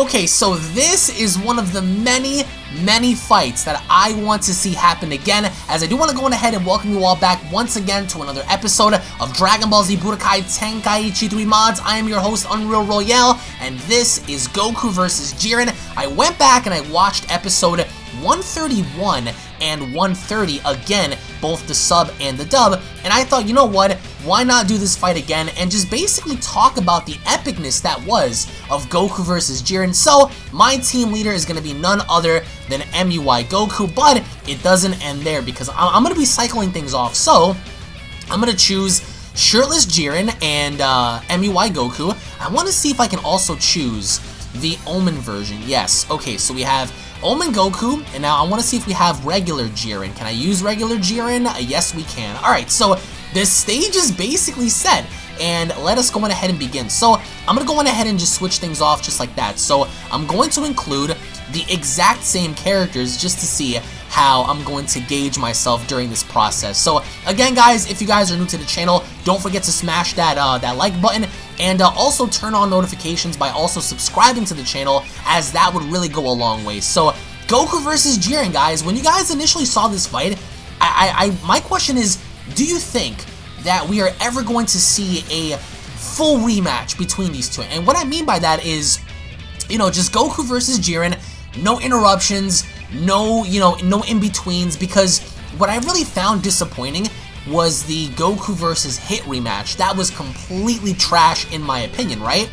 Okay, so this is one of the many, many fights that I want to see happen again, as I do want to go ahead and welcome you all back once again to another episode of Dragon Ball Z Budokai Tenkaichi 3 Mods. I am your host, Unreal Royale, and this is Goku vs. Jiren. I went back and I watched episode 131 and 130 again, both the sub and the dub, and I thought, you know what, why not do this fight again and just basically talk about the epicness that was of Goku versus Jiren. So, my team leader is going to be none other than MUI Goku, but it doesn't end there because I'm going to be cycling things off. So, I'm going to choose Shirtless Jiren and uh, MUI Goku. I want to see if I can also choose the Omen version. Yes, okay, so we have Omen Goku, and now I want to see if we have regular Jiren. Can I use regular Jiren? Yes, we can. Alright, so this stage is basically set, and let us go on ahead and begin. So I'm going to go on ahead and just switch things off just like that. So I'm going to include the exact same characters just to see how I'm going to gauge myself during this process. So again guys, if you guys are new to the channel, don't forget to smash that uh, that like button and uh, also turn on notifications by also subscribing to the channel as that would really go a long way. So Goku versus Jiren guys, when you guys initially saw this fight, I, I, I my question is, do you think that we are ever going to see a full rematch between these two? And what I mean by that is, you know, just Goku versus Jiren, no interruptions, no, you know, no in-betweens, because what I really found disappointing was the Goku versus Hit rematch. That was completely trash in my opinion, right?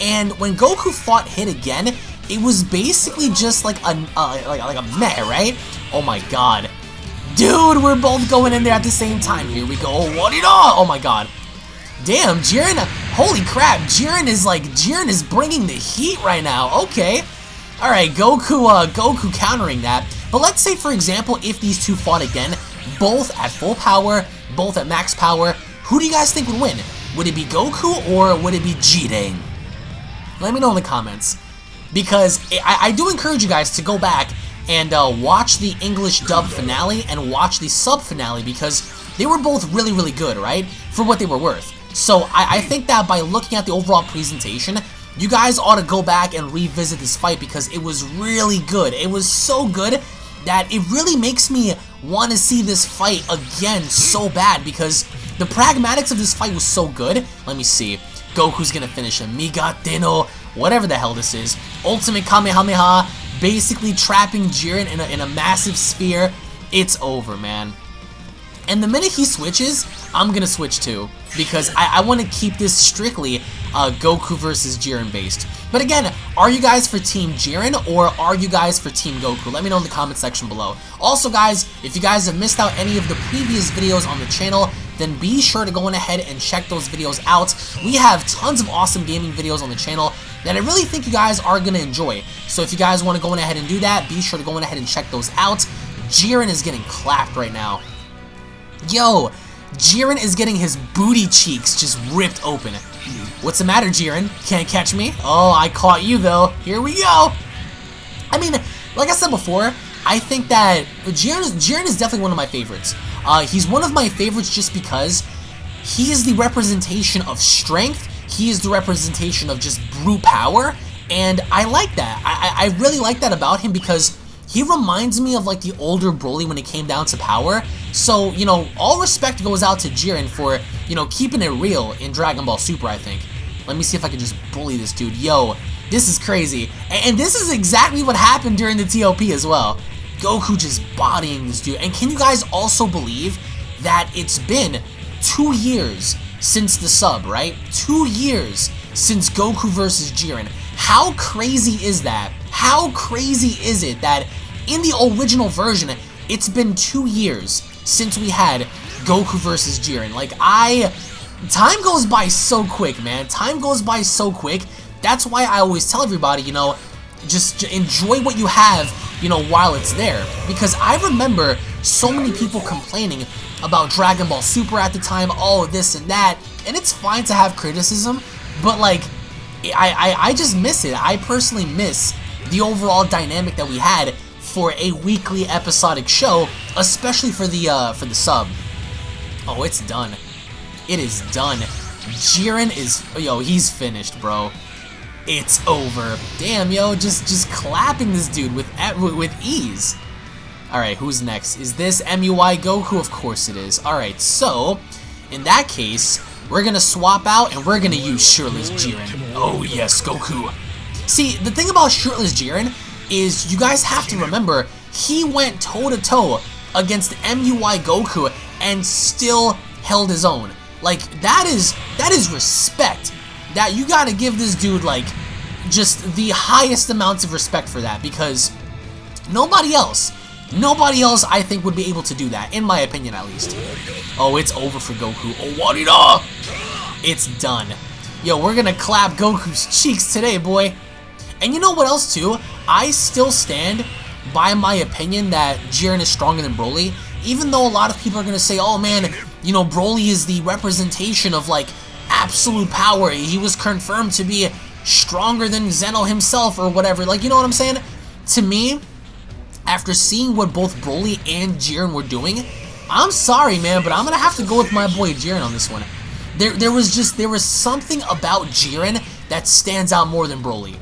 And when Goku fought Hit again, it was basically just like a, uh, like, like a meh, right? Oh my god. Dude, we're both going in there at the same time. Here we go. What it all? Oh my god. Damn, Jiren, holy crap, Jiren is like, Jiren is bringing the heat right now. Okay. Alright, Goku, uh, Goku countering that. But let's say, for example, if these two fought again, both at full power, both at max power, who do you guys think would win? Would it be Goku or would it be Jiren? Let me know in the comments. Because I, I do encourage you guys to go back and uh, watch the English dub finale and watch the sub finale because they were both really, really good, right? For what they were worth. So I, I think that by looking at the overall presentation, you guys ought to go back and revisit this fight because it was really good. It was so good that it really makes me want to see this fight again so bad because the pragmatics of this fight was so good. Let me see. Goku's gonna finish him. Migatte no, whatever the hell this is. Ultimate Kamehameha, basically trapping Jiren in a, in a massive sphere. It's over, man. And the minute he switches, I'm gonna switch too. Because I, I want to keep this strictly uh, Goku versus Jiren based. But again, are you guys for Team Jiren or are you guys for Team Goku? Let me know in the comment section below. Also guys, if you guys have missed out any of the previous videos on the channel, then be sure to go on ahead and check those videos out. We have tons of awesome gaming videos on the channel that I really think you guys are going to enjoy. So if you guys want to go on ahead and do that, be sure to go on ahead and check those out. Jiren is getting clapped right now. Yo, Jiren is getting his booty cheeks just ripped open. What's the matter, Jiren? Can't catch me? Oh, I caught you, though. Here we go. I mean, like I said before, I think that Jiren, Jiren is definitely one of my favorites. Uh, he's one of my favorites just because he is the representation of strength, he is the representation of just brute power, and I like that. I, I really like that about him because he reminds me of like the older Broly when it came down to power. So, you know, all respect goes out to Jiren for, you know, keeping it real in Dragon Ball Super, I think. Let me see if I can just bully this dude. Yo, this is crazy. And this is exactly what happened during the TOP as well. Goku just bodying this dude. And can you guys also believe that it's been two years since the sub, right? Two years since Goku versus Jiren. How crazy is that? How crazy is it that in the original version, it's been two years since we had Goku versus Jiren? Like, I... Time goes by so quick, man. Time goes by so quick. That's why I always tell everybody, you know, just enjoy what you have, you know, while it's there. Because I remember so many people complaining about Dragon Ball Super at the time, oh, this and that. And it's fine to have criticism, but like, I, I, I just miss it. I personally miss the overall dynamic that we had for a weekly episodic show, especially for the uh, for the sub. Oh, it's done. It is done. Jiren is, yo, he's finished, bro. It's over. Damn, yo, just just clapping this dude with with ease. Alright, who's next? Is this MUI Goku? Of course it is. Alright, so, in that case, we're gonna swap out and we're gonna use Shirtless Jiren. Oh yes, Goku. See, the thing about Shirtless Jiren is you guys have to remember, he went toe-to-toe -to -toe against MUI Goku and still held his own. Like, that is, that is respect. That, you gotta give this dude, like, just the highest amounts of respect for that, because nobody else, nobody else, I think, would be able to do that, in my opinion, at least. Oh, it's over for Goku. Oh, Warida! It's done. Yo, we're gonna clap Goku's cheeks today, boy. And you know what else, too? I still stand by my opinion that Jiren is stronger than Broly, even though a lot of people are to say, oh man, you know, Broly is the representation of like absolute power. He was confirmed to be stronger than Zeno himself or whatever. Like, you know what I'm saying? To me, after seeing what both Broly and Jiren were doing, I'm sorry, man, but I'm going to have to go with my boy Jiren on this one. There, there was just, there was something about Jiren that stands out more than Broly.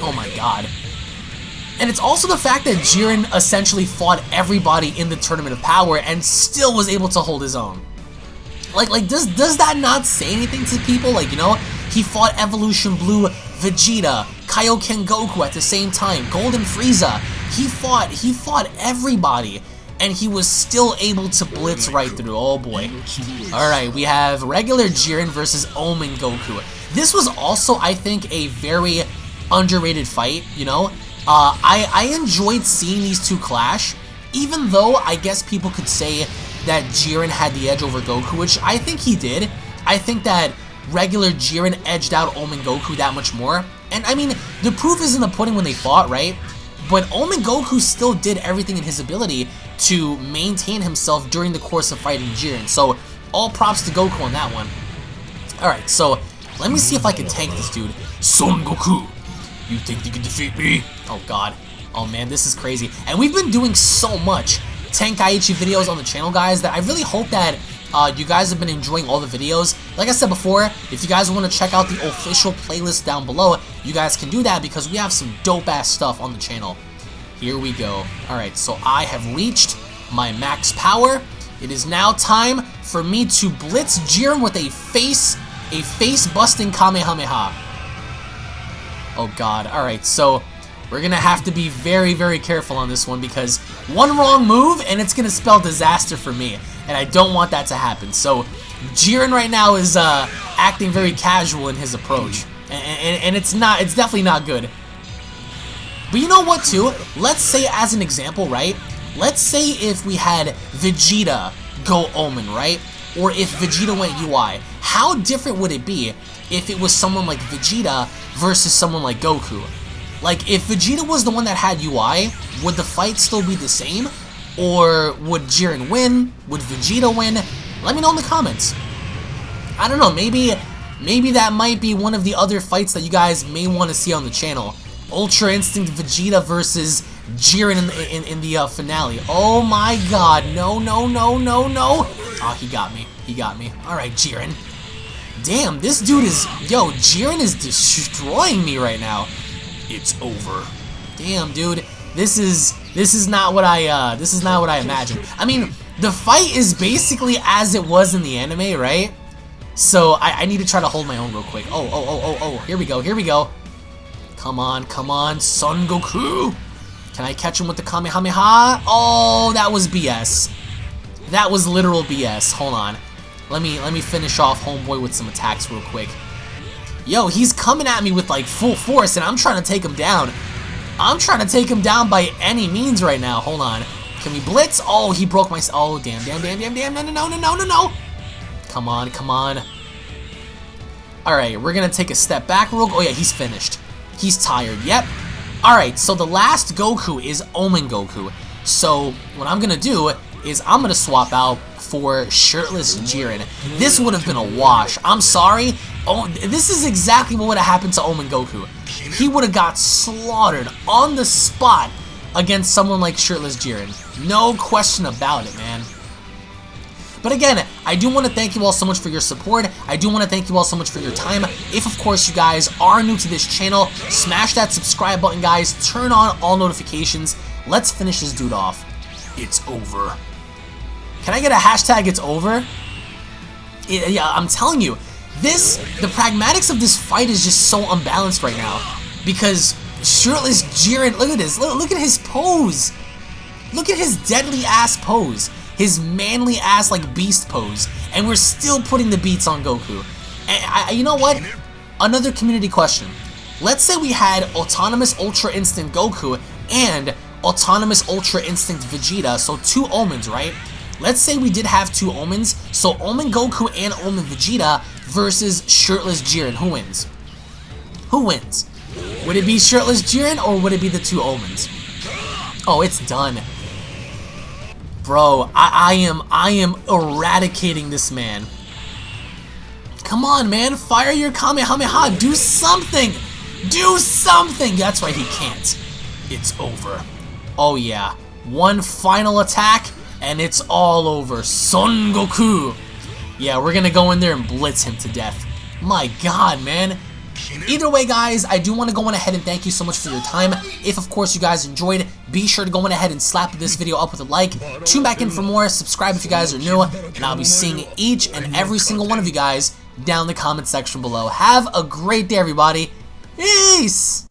Oh my god. And it's also the fact that Jiren essentially fought everybody in the Tournament of Power and still was able to hold his own. Like, like does does that not say anything to people? Like, you know, he fought Evolution Blue Vegeta, Kaioken Goku at the same time, Golden Frieza. He fought, he fought everybody and he was still able to blitz right through. Oh boy. Alright, we have regular Jiren versus Omen Goku. This was also, I think, a very underrated fight, you know? Uh, I, I enjoyed seeing these two clash, even though I guess people could say that Jiren had the edge over Goku, which I think he did. I think that regular Jiren edged out Omen Goku that much more. And I mean, the proof is in the pudding when they fought, right? But Omen Goku still did everything in his ability to maintain himself during the course of fighting Jiren. So all props to Goku on that one. Alright, so let me see if I can tank this dude. Son Goku, you think you can defeat me? Oh god. Oh man, this is crazy. And we've been doing so much Tenkaichi videos on the channel, guys, that I really hope that uh, you guys have been enjoying all the videos. Like I said before, if you guys want to check out the official playlist down below, you guys can do that because we have some dope-ass stuff on the channel. Here we go. Alright, so I have reached my max power. It is now time for me to blitz Jiren with a face, a face-busting Kamehameha. Oh god, alright, so we're gonna have to be very, very careful on this one because one wrong move and it's gonna spell disaster for me, and I don't want that to happen. So Jiren right now is uh, acting very casual in his approach, and, and, and it's not, it's definitely not good. But you know what too? Let's say as an example, right? Let's say if we had Vegeta go Omen, right? Or if Vegeta went UI, how different would it be if it was someone like Vegeta versus someone like Goku. Like, if Vegeta was the one that had UI, would the fight still be the same? Or would Jiren win? Would Vegeta win? Let me know in the comments. I don't know, maybe maybe that might be one of the other fights that you guys may want to see on the channel. Ultra Instinct Vegeta versus Jiren in the, in, in the uh, finale. Oh my god, no, no, no, no, no. Oh, he got me. He got me. Alright, Jiren. Damn, this dude is... Yo, Jiren is destroying me right now. It's over. Damn, dude. This is... This is not what I, uh... This is not what I imagined. I mean, the fight is basically as it was in the anime, right? So, I, I need to try to hold my own real quick. Oh, oh, oh, oh, oh. Here we go, here we go. Come on, come on, Son Goku. Can I catch him with the Kamehameha? Oh, that was BS. That was literal BS. Hold on. Let me let me finish off Homeboy with some attacks real quick. Yo, he's coming at me with like full force and I'm trying to take him down. I'm trying to take him down by any means right now. Hold on. Can we blitz? Oh, he broke my... Oh, damn, damn, damn, damn, damn. No, no, no, no, no, no. Come on, come on. Alright, we're going to take a step back real... Oh, yeah, he's finished. He's tired. Yep. Alright, so the last Goku is Omen Goku. So, what I'm going to do is I'm going to swap out for shirtless Jiren. This would have been a wash. I'm sorry. Oh, this is exactly what would have happened to Omen Goku. He would have got slaughtered on the spot against someone like shirtless Jiren. No question about it, man. But again, I do want to thank you all so much for your support. I do want to thank you all so much for your time. If, of course, you guys are new to this channel, smash that subscribe button, guys. Turn on all notifications. Let's finish this dude off. It's over. Can I get a hashtag it's over? It, yeah, I'm telling you, this, the pragmatics of this fight is just so unbalanced right now. Because shirtless Jiren, look at this, look, look at his pose. Look at his deadly ass pose. His manly ass like beast pose. And we're still putting the beats on Goku. And I, you know what? Another community question. Let's say we had Autonomous Ultra Instinct Goku and Autonomous Ultra Instinct Vegeta, so two Omens, right? Let's say we did have two Omens, so Omen Goku and Omen Vegeta versus Shirtless Jiren. Who wins? Who wins? Would it be Shirtless Jiren or would it be the two Omens? Oh, it's done. Bro, I, I am I am eradicating this man. Come on, man. Fire your Kamehameha. Do something. Do something. That's right, he can't. It's over. Oh, yeah. One final attack, and it's all over. Son Goku. Yeah, we're gonna go in there and blitz him to death. My god, man. Either way, guys, I do want to go on ahead and thank you so much for your time. If, of course, you guys enjoyed, be sure to go on ahead and slap this video up with a like. Tune back in for more, subscribe if you guys are new, and I'll be seeing each and every single one of you guys down in the comment section below. Have a great day, everybody. Peace!